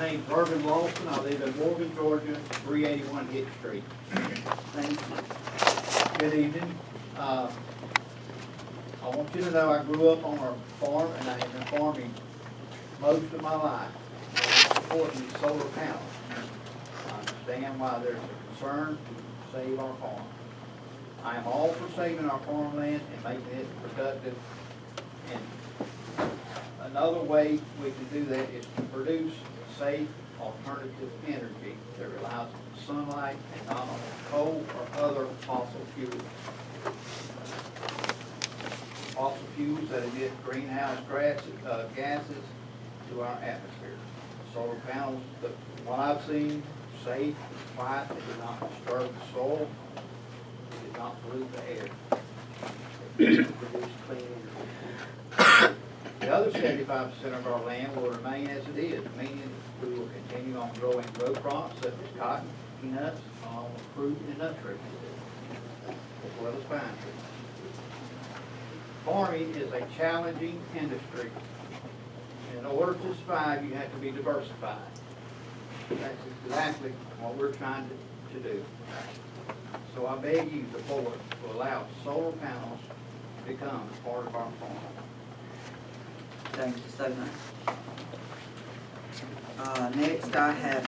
name's Irvin Lawson, I live in Morgan, Georgia, three eighty-one Hitch Street. Thank you. Good evening. Uh, I want you to know I grew up on a farm and I have been farming most of my life. Supporting solar panels. I understand why there's a concern to save our farm. I am all for saving our farmland and making it productive. Another way we can do that is to produce safe alternative energy that relies on sunlight and not on coal or other fossil fuels. Fossil fuels that emit greenhouse gases, uh, gases to our atmosphere. Solar panels, the one I've seen, safe, quiet, they do not disturb the soil, they do not pollute the air clean energy. The other seventy-five percent of our land will remain as it is, meaning we will continue on growing row crops such as cotton, peanuts, along fruit and nut trees, as well as pine trees. Farming is a challenging industry. In order to survive, you have to be diversified. That's exactly what we're trying to, to do. So I beg you, the board, to allow solar panels become part of our farm. Thank you so much. Uh, next I have